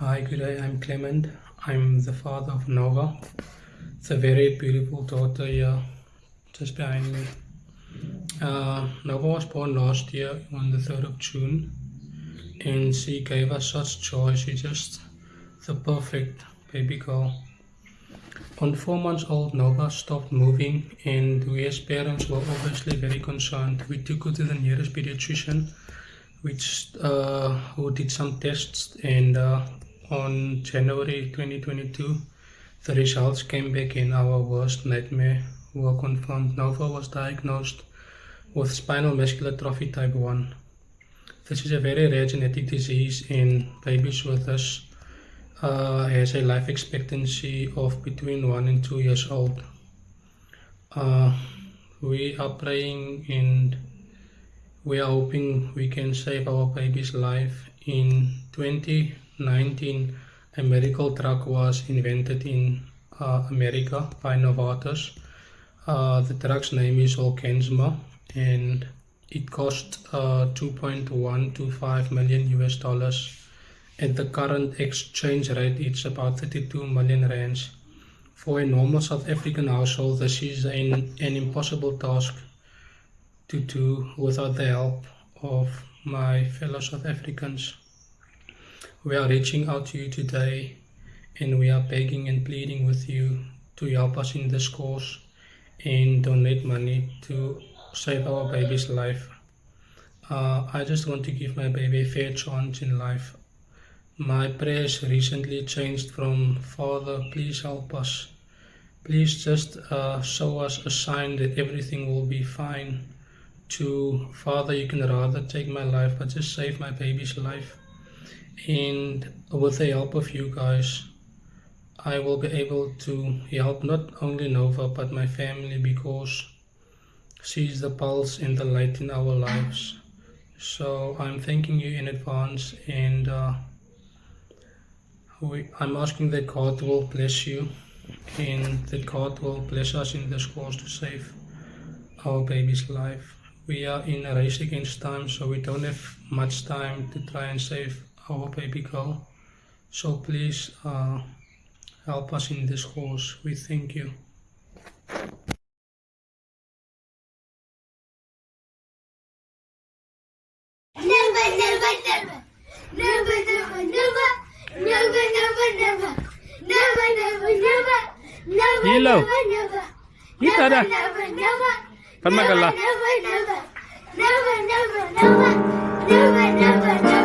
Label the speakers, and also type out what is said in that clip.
Speaker 1: Hi, good day. I'm Clement. I'm the father of Nova. It's a very beautiful daughter here, just behind me. Uh, Nova was born last year on the 3rd of June, and she gave us such joy. She's just the perfect baby girl. On four months old, Nova stopped moving, and we as parents were obviously very concerned. We took her to the nearest pediatrician, which uh, who did some tests, and uh, on January 2022, the results came back and our worst nightmare were confirmed. Nova was diagnosed with spinal muscular atrophy type 1. This is a very rare genetic disease and babies with this uh, has a life expectancy of between 1 and 2 years old. Uh, we are praying and we are hoping we can save our baby's life in 20 19 a medical drug was invented in uh, America by Novartis. Uh, the drug's name is Zolgensma and it cost uh, 2.125 million US dollars. At the current exchange rate, it's about 32 million rands. For a normal South African household, this is an, an impossible task to do without the help of my fellow South Africans. We are reaching out to you today and we are begging and pleading with you to help us in this cause and donate money to save our baby's life. Uh, I just want to give my baby a fair chance in life. My prayers recently changed from Father, please help us. Please just uh, show us a sign that everything will be fine. To Father, you can rather take my life, but just save my baby's life and with the help of you guys I will be able to help not only Nova but my family because she's the pulse and the light in our lives so I'm thanking you in advance and uh, we, I'm asking that God will bless you and that God will bless us in this cause to save our baby's life. We are in a race against time so we don't have much time to try and save our baby girl. So please uh, help us in this cause. We thank you.
Speaker 2: Never, never, never. Never, never, never. Never, never, never. Never, never, never. Never,
Speaker 3: Hello.
Speaker 2: never, never.
Speaker 3: Kita dah.
Speaker 2: Never, never.
Speaker 3: Kan makan lah.
Speaker 2: Never, never. Never, never, never. Never, never, never.